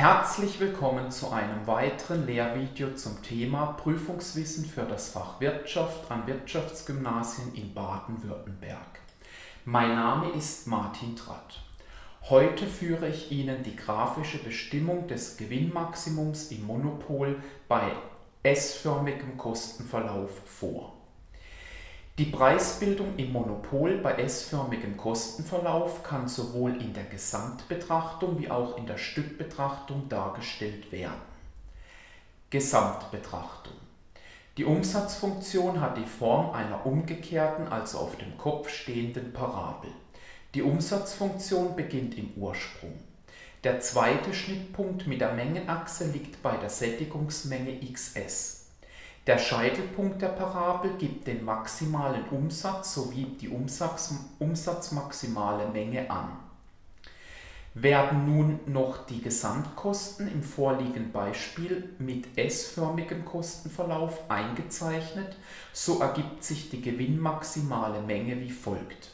Herzlich willkommen zu einem weiteren Lehrvideo zum Thema Prüfungswissen für das Fach Wirtschaft an Wirtschaftsgymnasien in Baden-Württemberg. Mein Name ist Martin Tratt. Heute führe ich Ihnen die grafische Bestimmung des Gewinnmaximums im Monopol bei S-förmigem Kostenverlauf vor. Die Preisbildung im Monopol bei S-förmigem Kostenverlauf kann sowohl in der Gesamtbetrachtung wie auch in der Stückbetrachtung dargestellt werden. Gesamtbetrachtung Die Umsatzfunktion hat die Form einer umgekehrten, also auf dem Kopf stehenden Parabel. Die Umsatzfunktion beginnt im Ursprung. Der zweite Schnittpunkt mit der Mengenachse liegt bei der Sättigungsmenge xs. Der Scheitelpunkt der Parabel gibt den maximalen Umsatz sowie die Umsatz, umsatzmaximale Menge an. Werden nun noch die Gesamtkosten im vorliegenden Beispiel mit S-förmigem Kostenverlauf eingezeichnet, so ergibt sich die gewinnmaximale Menge wie folgt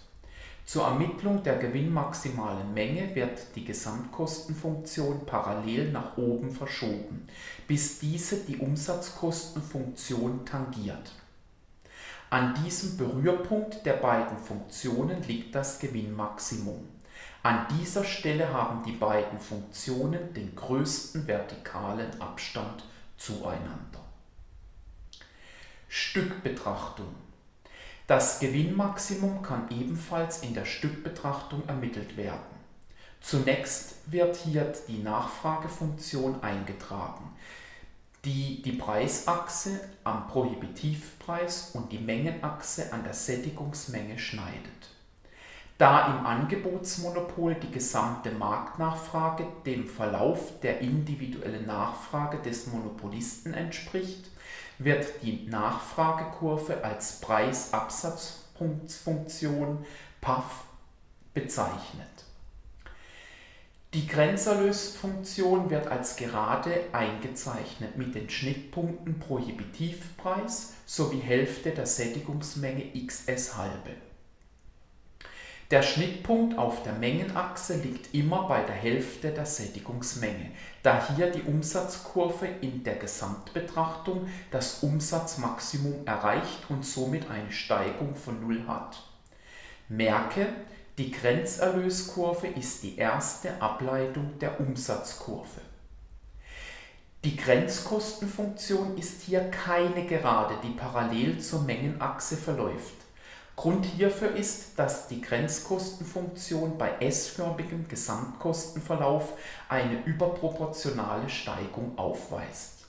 zur Ermittlung der gewinnmaximalen Menge wird die Gesamtkostenfunktion parallel nach oben verschoben, bis diese die Umsatzkostenfunktion tangiert. An diesem Berührpunkt der beiden Funktionen liegt das Gewinnmaximum. An dieser Stelle haben die beiden Funktionen den größten vertikalen Abstand zueinander. Stückbetrachtung das Gewinnmaximum kann ebenfalls in der Stückbetrachtung ermittelt werden. Zunächst wird hier die Nachfragefunktion eingetragen, die die Preisachse am Prohibitivpreis und die Mengenachse an der Sättigungsmenge schneidet. Da im Angebotsmonopol die gesamte Marktnachfrage dem Verlauf der individuellen Nachfrage des Monopolisten entspricht, wird die Nachfragekurve als Preisabsatzfunktion PAF bezeichnet. Die Grenzerlösfunktion wird als gerade eingezeichnet mit den Schnittpunkten Prohibitivpreis sowie Hälfte der Sättigungsmenge xs halbe. Der Schnittpunkt auf der Mengenachse liegt immer bei der Hälfte der Sättigungsmenge, da hier die Umsatzkurve in der Gesamtbetrachtung das Umsatzmaximum erreicht und somit eine Steigung von Null hat. Merke, die Grenzerlöskurve ist die erste Ableitung der Umsatzkurve. Die Grenzkostenfunktion ist hier keine Gerade, die parallel zur Mengenachse verläuft. Grund hierfür ist, dass die Grenzkostenfunktion bei S-förmigem Gesamtkostenverlauf eine überproportionale Steigung aufweist.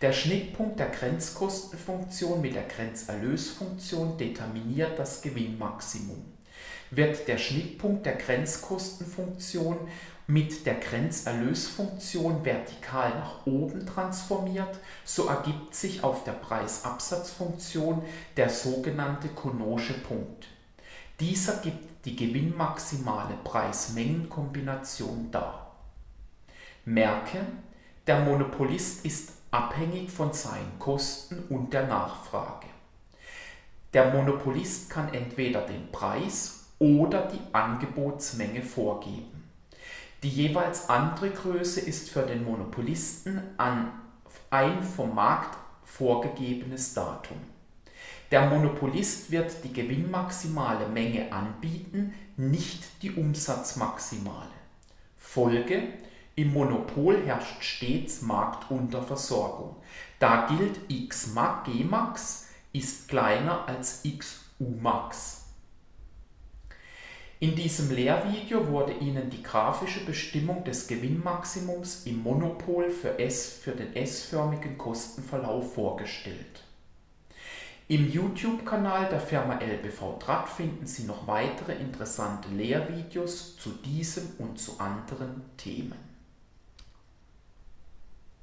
Der Schnittpunkt der Grenzkostenfunktion mit der Grenzerlösfunktion determiniert das Gewinnmaximum. Wird der Schnittpunkt der Grenzkostenfunktion mit der Grenzerlösfunktion vertikal nach oben transformiert, so ergibt sich auf der Preisabsatzfunktion der sogenannte Conosche Punkt. Dieser gibt die gewinnmaximale Preis-Mengen-Kombination dar. Merke, der Monopolist ist abhängig von seinen Kosten und der Nachfrage. Der Monopolist kann entweder den Preis oder die Angebotsmenge vorgeben. Die jeweils andere Größe ist für den Monopolisten an ein vom Markt vorgegebenes Datum. Der Monopolist wird die gewinnmaximale Menge anbieten, nicht die Umsatzmaximale. Folge im Monopol herrscht stets Marktunterversorgung. Da gilt x Gmax ist kleiner als x Umax. In diesem Lehrvideo wurde Ihnen die grafische Bestimmung des Gewinnmaximums im Monopol für, S, für den S-förmigen Kostenverlauf vorgestellt. Im YouTube-Kanal der Firma LBV Draht finden Sie noch weitere interessante Lehrvideos zu diesem und zu anderen Themen.